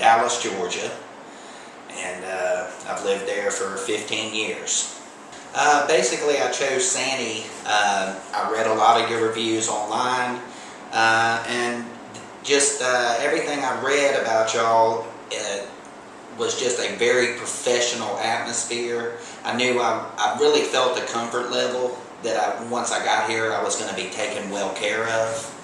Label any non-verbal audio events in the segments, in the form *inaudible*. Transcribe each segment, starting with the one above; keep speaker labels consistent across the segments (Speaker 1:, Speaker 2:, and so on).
Speaker 1: Dallas, Georgia, and uh, I've lived there for 15 years. Uh, basically, I chose Sandy. Uh, I read a lot of your reviews online, uh, and just uh, everything I read about y'all uh, was just a very professional atmosphere. I knew I, I really felt the comfort level that I, once I got here, I was going to be taken well care of.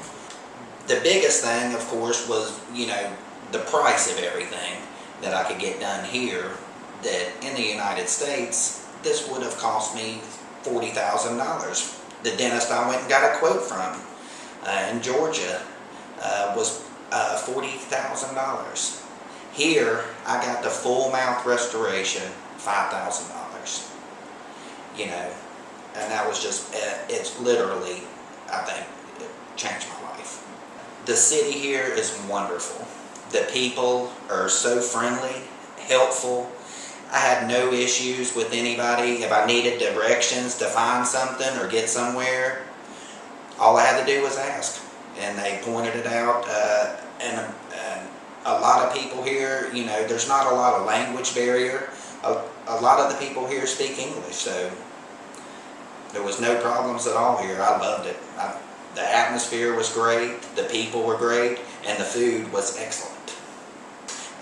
Speaker 1: The biggest thing, of course, was, you know, the price of everything that I could get done here that in the United States, this would have cost me $40,000. The dentist I went and got a quote from uh, in Georgia uh, was uh, $40,000. Here, I got the full mouth restoration, $5,000. You know, and that was just, uh, it's literally, I think, it changed my life. The city here is wonderful. The people are so friendly, helpful. I had no issues with anybody. If I needed directions to find something or get somewhere, all I had to do was ask. And they pointed it out. Uh, and, and a lot of people here, you know, there's not a lot of language barrier. A, a lot of the people here speak English, so there was no problems at all here. I loved it. I, the atmosphere was great, the people were great, and the food was excellent.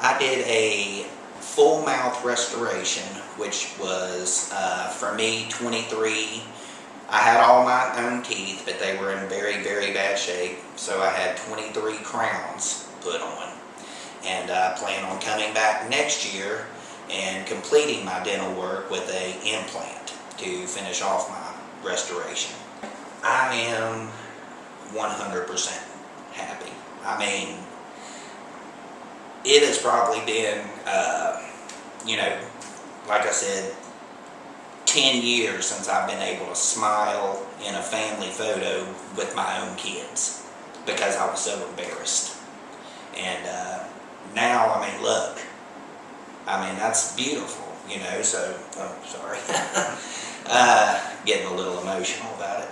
Speaker 1: I did a full mouth restoration, which was, uh, for me, 23. I had all my own teeth, but they were in very, very bad shape, so I had 23 crowns put on. And I plan on coming back next year and completing my dental work with a implant to finish off my restoration. I am 100% happy. I mean, it has probably been, uh, you know, like I said, 10 years since I've been able to smile in a family photo with my own kids because I was so embarrassed. And uh, now, I mean, look, I mean, that's beautiful, you know, so, oh, sorry. *laughs* uh, getting a little emotional about it.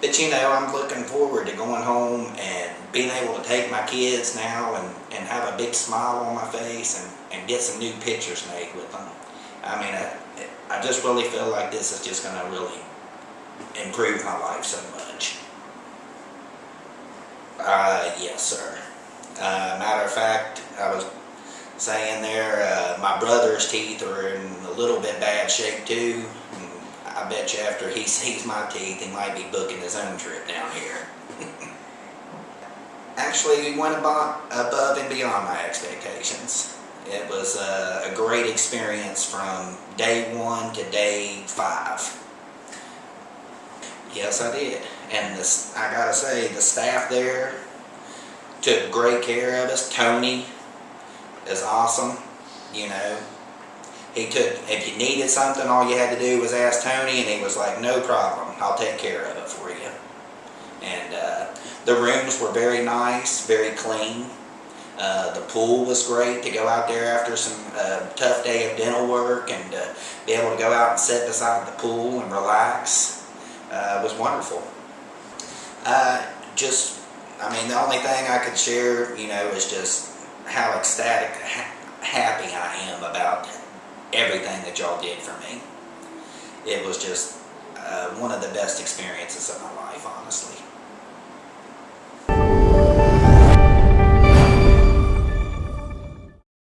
Speaker 1: But you know, I'm looking forward to going home and being able to take my kids now and, and have a big smile on my face and, and get some new pictures made with them. I mean, I, I just really feel like this is just going to really improve my life so much. Uh, yes, sir. Uh, matter of fact, I was saying there, uh, my brother's teeth are in a little bit bad shape too. I bet you after he sees my teeth, he might be booking his own trip down here. *laughs* Actually, we went above, above and beyond my expectations. It was a, a great experience from day one to day five. Yes, I did. And this, I gotta say, the staff there took great care of us. Tony is awesome, you know. He took, if you needed something, all you had to do was ask Tony, and he was like, no problem, I'll take care of it for you. And uh, the rooms were very nice, very clean. Uh, the pool was great to go out there after some uh, tough day of dental work and uh, be able to go out and sit beside the pool and relax. Uh, was wonderful. Uh, just, I mean, the only thing I could share, you know, is just how ecstatic, ha happy I am about everything that y'all did for me. It was just uh, one of the best experiences of my life,